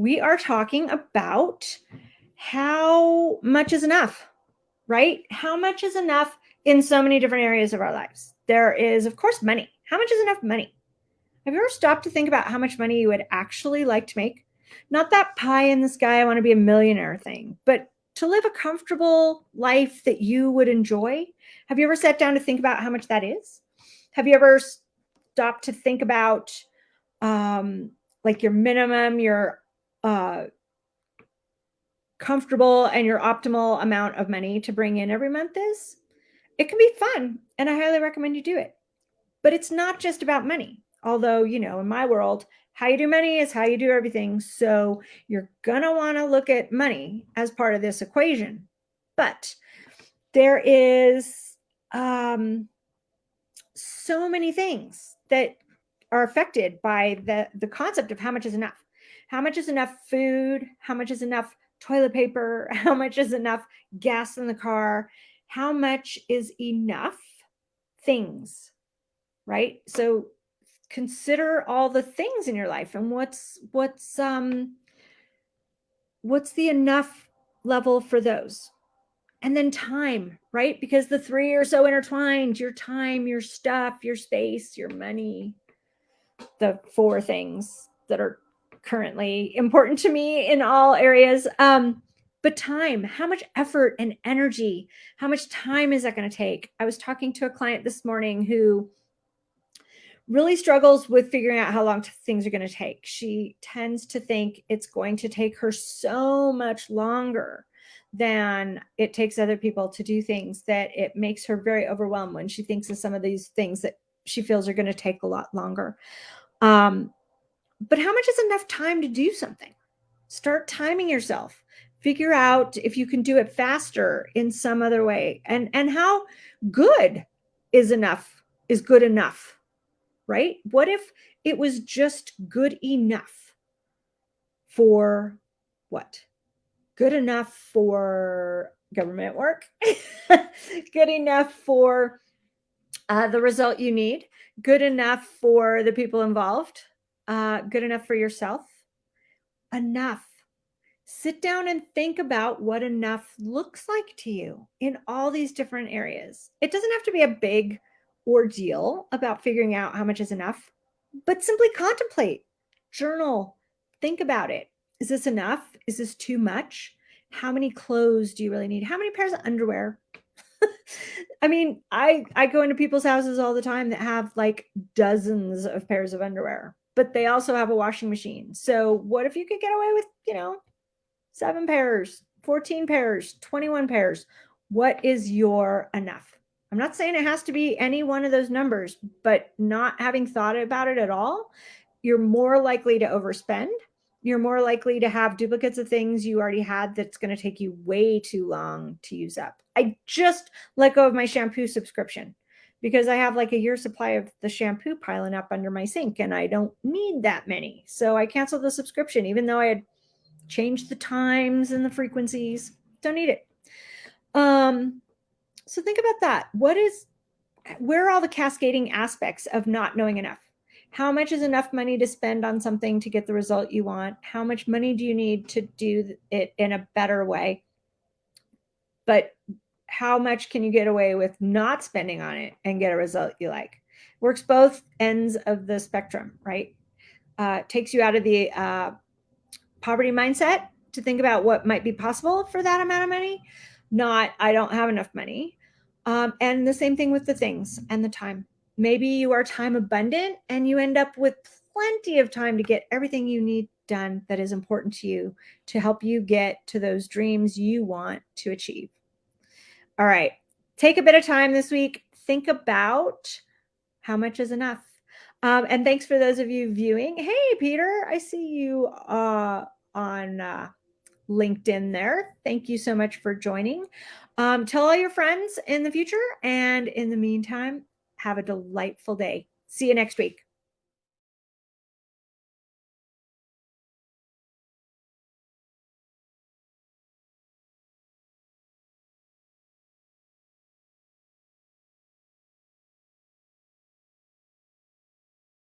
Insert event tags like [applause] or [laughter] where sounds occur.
we are talking about how much is enough, right? How much is enough in so many different areas of our lives? There is, of course, money. How much is enough money? Have you ever stopped to think about how much money you would actually like to make? Not that pie in the sky, I want to be a millionaire thing, but to live a comfortable life that you would enjoy. Have you ever sat down to think about how much that is? Have you ever stopped to think about um, like your minimum, your uh, comfortable and your optimal amount of money to bring in every month is? It can be fun and I highly recommend you do it. But it's not just about money. Although, you know, in my world, how you do money is how you do everything. So you're going to want to look at money as part of this equation. But there is um, so many things that are affected by the, the concept of how much is enough. How much is enough food? How much is enough toilet paper? [laughs] How much is enough gas in the car? How much is enough things, right? So consider all the things in your life and what's what's um what's the enough level for those and then time right because the three are so intertwined your time your stuff your space your money the four things that are currently important to me in all areas um but time how much effort and energy how much time is that going to take i was talking to a client this morning who really struggles with figuring out how long things are going to take. She tends to think it's going to take her so much longer than it takes other people to do things that it makes her very overwhelmed when she thinks of some of these things that she feels are going to take a lot longer. Um, but how much is enough time to do something? Start timing yourself. Figure out if you can do it faster in some other way and, and how good is enough, is good enough right? What if it was just good enough for what? Good enough for government work, [laughs] good enough for uh, the result you need, good enough for the people involved, uh, good enough for yourself, enough. Sit down and think about what enough looks like to you in all these different areas. It doesn't have to be a big ordeal about figuring out how much is enough, but simply contemplate, journal, think about it. Is this enough? Is this too much? How many clothes do you really need? How many pairs of underwear? [laughs] I mean, I I go into people's houses all the time that have like dozens of pairs of underwear, but they also have a washing machine. So what if you could get away with, you know, seven pairs, 14 pairs, 21 pairs? What is your enough? I'm not saying it has to be any one of those numbers, but not having thought about it at all, you're more likely to overspend. You're more likely to have duplicates of things you already had that's going to take you way too long to use up. I just let go of my shampoo subscription because I have like a year supply of the shampoo piling up under my sink and I don't need that many. So I canceled the subscription, even though I had changed the times and the frequencies. Don't need it. Um, so think about that. What is, where are all the cascading aspects of not knowing enough? How much is enough money to spend on something to get the result you want? How much money do you need to do it in a better way? But how much can you get away with not spending on it and get a result you like? Works both ends of the spectrum, right? Uh, takes you out of the uh, poverty mindset to think about what might be possible for that amount of money, not I don't have enough money. Um, and the same thing with the things and the time. Maybe you are time abundant and you end up with plenty of time to get everything you need done that is important to you to help you get to those dreams you want to achieve. All right, take a bit of time this week. Think about how much is enough. Um, and thanks for those of you viewing. Hey, Peter, I see you uh, on uh, LinkedIn there. Thank you so much for joining. Um, tell all your friends in the future. And in the meantime, have a delightful day. See you next week.